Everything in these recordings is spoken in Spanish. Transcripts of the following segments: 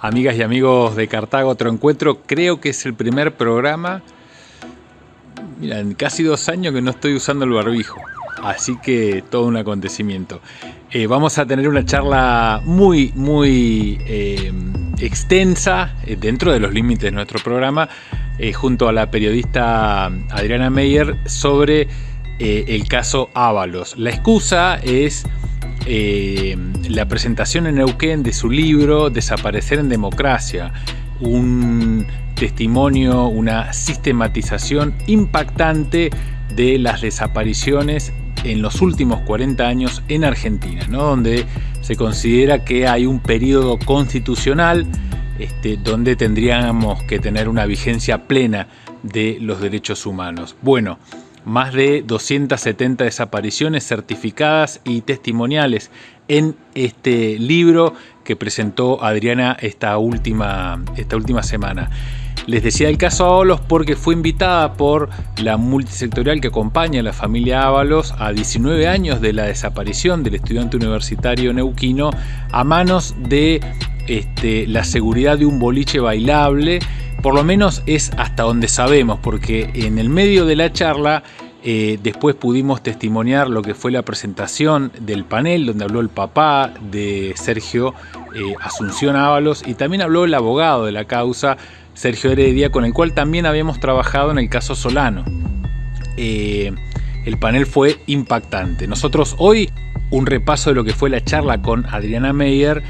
amigas y amigos de Cartago, otro encuentro. Creo que es el primer programa. Mira, en casi dos años que no estoy usando el barbijo. Así que todo un acontecimiento. Eh, vamos a tener una charla muy, muy eh, extensa eh, dentro de los límites de nuestro programa junto a la periodista Adriana Meyer sobre el caso Ábalos. La excusa es la presentación en Neuquén de su libro Desaparecer en Democracia, un testimonio, una sistematización impactante de las desapariciones en los últimos 40 años en Argentina, ¿no? donde se considera que hay un periodo constitucional este, donde tendríamos que tener una vigencia plena de los derechos humanos. Bueno, más de 270 desapariciones certificadas y testimoniales en este libro que presentó Adriana esta última, esta última semana. Les decía el caso Ábalos porque fue invitada por la multisectorial que acompaña a la familia Ábalos a 19 años de la desaparición del estudiante universitario neuquino a manos de este, la seguridad de un boliche bailable. Por lo menos es hasta donde sabemos, porque en el medio de la charla eh, después pudimos testimoniar lo que fue la presentación del panel donde habló el papá de Sergio eh, Asunción Ábalos y también habló el abogado de la causa, Sergio Heredia, con el cual también habíamos trabajado en el caso Solano. Eh, el panel fue impactante. Nosotros hoy, un repaso de lo que fue la charla con Adriana Meyer,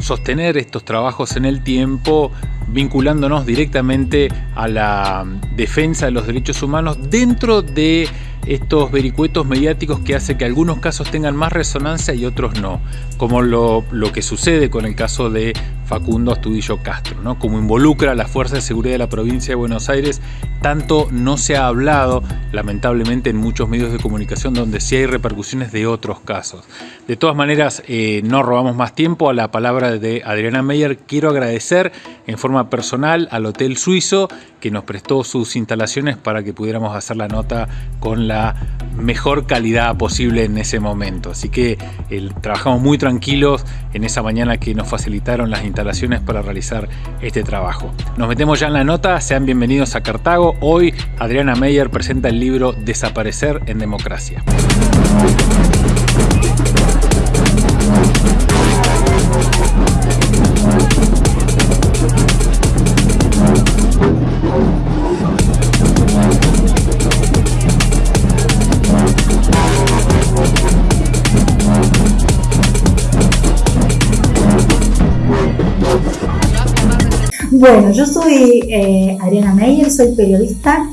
sostener estos trabajos en el tiempo, vinculándonos directamente a la defensa de los derechos humanos dentro de estos vericuetos mediáticos que hace que algunos casos tengan más resonancia y otros no, como lo, que sucede con el caso de Facundo Astudillo Castro, ¿no? como involucra a la Fuerza de Seguridad de la provincia de Buenos Aires, tanto no se ha hablado, lamentablemente, en muchos medios de comunicación donde sí hay repercusiones de otros casos. De todas maneras, eh, no robamos más tiempo a la palabra de Adriana Meyer. Quiero agradecer en forma personal al Hotel Suizo que nos prestó sus instalaciones para que pudiéramos hacer la nota con la mejor calidad posible en ese momento. Así que trabajamos muy tranquilos en esa mañana que nos facilitaron las instalaciones para realizar este trabajo. Nos metemos ya en la nota, sean bienvenidos a Cartago. Hoy Adriana Meyer presenta el libro Desaparecer en Democracia. Bueno, yo soy eh, Adriana Meyer, soy periodista,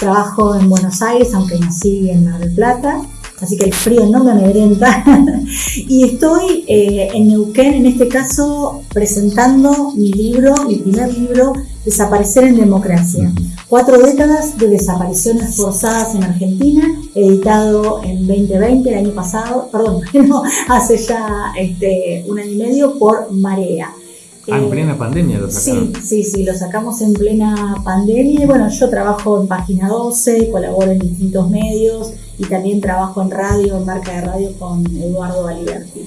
trabajo en Buenos Aires, aunque nací en Mar del Plata, así que el frío no me amedrenta. y estoy eh, en Neuquén, en este caso, presentando mi libro, mi primer libro, Desaparecer en Democracia. Cuatro décadas de desapariciones forzadas en Argentina, editado en 2020, el año pasado, perdón, hace ya este, un año y medio por Marea. Ah, en eh, plena pandemia lo sacaron. Sí, sí, sí, lo sacamos en plena pandemia. Y bueno, yo trabajo en Página 12, colaboro en distintos medios y también trabajo en radio, en marca de radio con Eduardo Valiberti.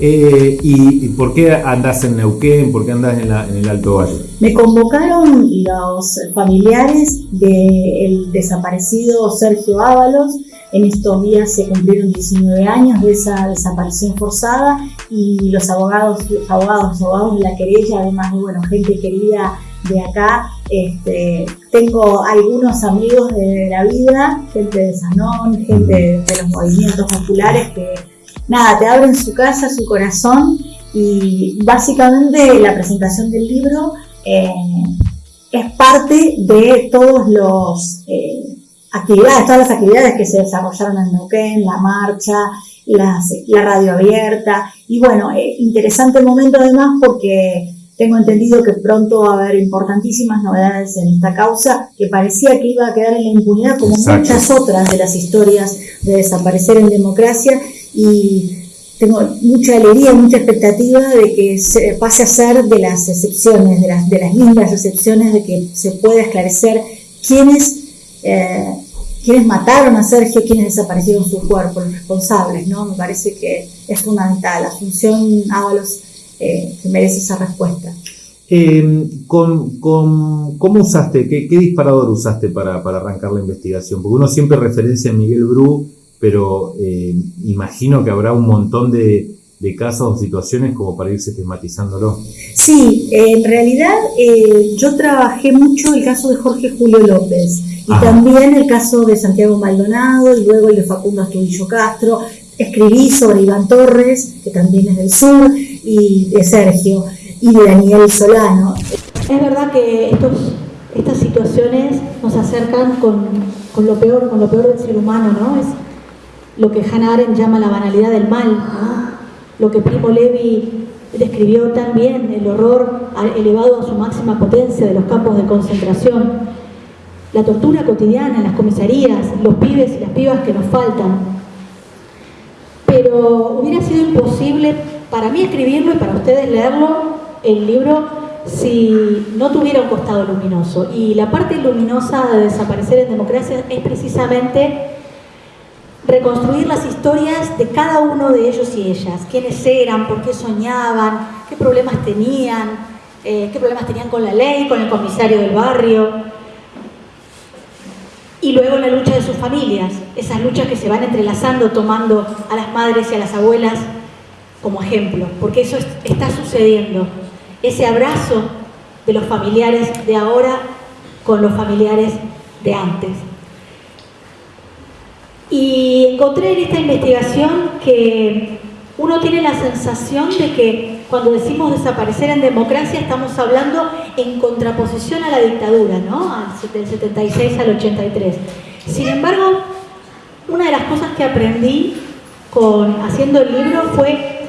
Eh, ¿y, por qué andas en Neuquén? ¿Por qué andas en, el Alto Valle? Me convocaron los familiares del desaparecido Sergio Ábalos en estos días se cumplieron 19 años de esa desaparición forzada y los abogados, abogados, abogados de la querella, además de bueno, gente querida de acá, este, tengo algunos amigos de la vida, gente de Sanón, gente de, los movimientos populares que nada, te abren su casa, su corazón y básicamente la presentación del libro eh, es parte de todos los eh, actividades, todas las actividades que se desarrollaron en Neuquén, la marcha, la radio abierta. Y bueno, eh, interesante el momento además porque tengo entendido que pronto va a haber importantísimas novedades en esta causa que parecía que iba a quedar en la impunidad como muchas otras de las historias de desaparecer en democracia y tengo mucha alegría, mucha expectativa de que se pase a ser de las excepciones, de las, de las lindas excepciones, de que se pueda esclarecer quiénes eh, quienes mataron a Sergio, quienes desaparecieron su cuerpo, los responsables, ¿no? Me parece que es fundamental. La Asunción Ábalos eh, merece esa respuesta. Eh, con, ¿Cómo usaste, qué, disparador usaste para, arrancar la investigación? Porque uno siempre referencia a Miguel Bru, pero eh, imagino que habrá un montón de, casos o situaciones como para ir sistematizándolo. Sí, en realidad eh, yo trabajé mucho el caso de Jorge Julio López y también el caso de Santiago Maldonado y luego el de Facundo Astudillo Castro. Escribí sobre Iván Torres, que también es del sur, y de Sergio y de Daniel Solano. Es verdad que estos, estas situaciones nos acercan con, con, lo peor, con lo peor del ser humano, ¿no? Es lo que Hannah Arendt llama la banalidad del mal, ¿no? lo que Primo Levi describió también, el horror elevado a su máxima potencia de los campos de concentración, la tortura cotidiana en las comisarías, los pibes y las pibas que nos faltan. Pero hubiera sido imposible para mí escribirlo y para ustedes leerlo el libro si no tuviera un costado luminoso. Y la parte luminosa de desaparecer en democracia es precisamente reconstruir las historias de cada uno de ellos y ellas. Quiénes eran, por qué soñaban, qué problemas tenían, eh, qué problemas tenían con la ley, con el comisario del barrio. Y luego la lucha de sus familias, esas luchas que se van entrelazando, tomando a las madres y a las abuelas como ejemplo, porque eso está sucediendo ese abrazo de los familiares de ahora con los familiares de antes. Y encontré en esta investigación que uno tiene la sensación de que cuando decimos desaparecer en democracia estamos hablando en contraposición a la dictadura, ¿no? Del 76 al 83. Sin embargo, una de las cosas que aprendí con, haciendo el libro fue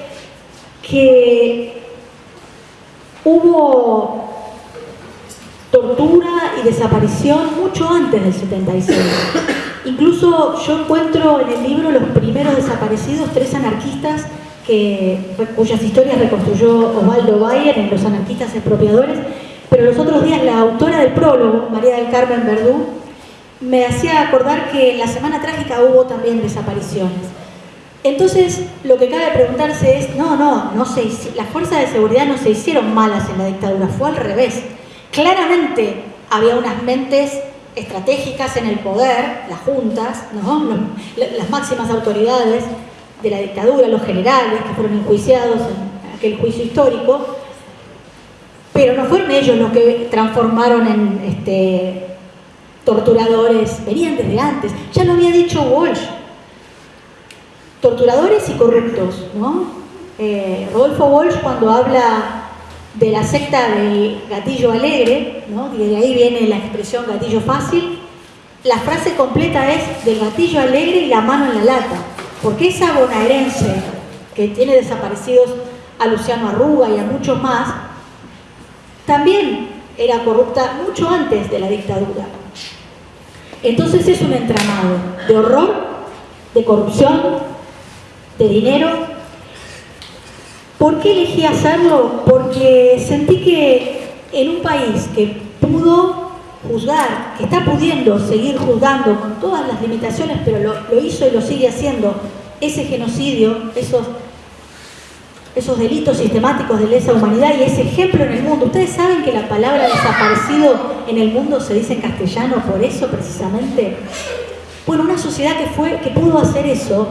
que hubo tortura y desaparición mucho antes del 76. Incluso yo encuentro en el libro los primeros desaparecidos, tres anarquistas cuyas historias reconstruyó Osvaldo Bayer en Los anarquistas expropiadores, pero los otros días la autora del prólogo, María del Carmen Verdú, me hacía acordar que en la Semana Trágica hubo también desapariciones. Entonces, lo que cabe preguntarse es, no, no, no se, las fuerzas de seguridad no se hicieron malas en la dictadura, fue al revés. Claramente había unas mentes estratégicas en el poder, las juntas, las máximas autoridades de la dictadura, los generales que fueron enjuiciados en aquel juicio histórico, pero no fueron ellos los que transformaron en este, torturadores, venían desde antes. Ya lo había dicho Walsh, torturadores y corruptos. ¿no? Eh, Rodolfo Walsh cuando habla de la secta del gatillo alegre, ¿no? y de ahí viene la expresión gatillo fácil, la frase completa es del gatillo alegre y la mano en la lata, porque esa bonaerense que tiene desaparecidos a Luciano Arruga y a muchos más, también era corrupta mucho antes de la dictadura. Entonces es un entramado de horror, de corrupción, de dinero. ¿Por qué elegí hacerlo? Porque sentí que en un país que pudo juzgar, que está pudiendo seguir juzgando con todas las limitaciones, pero lo, hizo y lo sigue haciendo, ese genocidio, esos, esos delitos sistemáticos de lesa humanidad y ese ejemplo en el mundo. Ustedes saben que la palabra desaparecido en el mundo se dice en castellano por eso precisamente. Bueno, una sociedad que, fue, que pudo hacer eso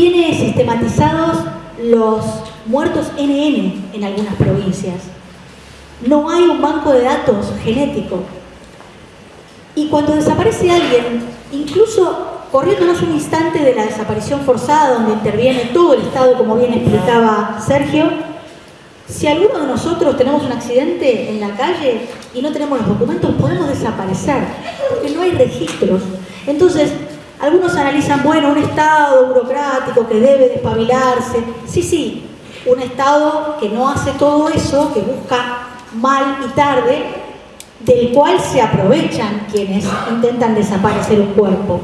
tiene sistematizados los muertos NN en algunas provincias. No hay un banco de datos genético. Y cuando desaparece alguien, incluso corriéndonos un instante de la desaparición forzada, donde interviene todo el Estado, como bien explicaba Sergio, si alguno de nosotros tenemos un accidente en la calle y no tenemos los documentos, podemos desaparecer, porque no hay registros. Entonces, algunos analizan, bueno, un Estado burocrático que debe despabilarse. Sí, sí, un Estado que no hace todo eso, que busca mal y tarde, del cual se aprovechan quienes intentan desaparecer un cuerpo.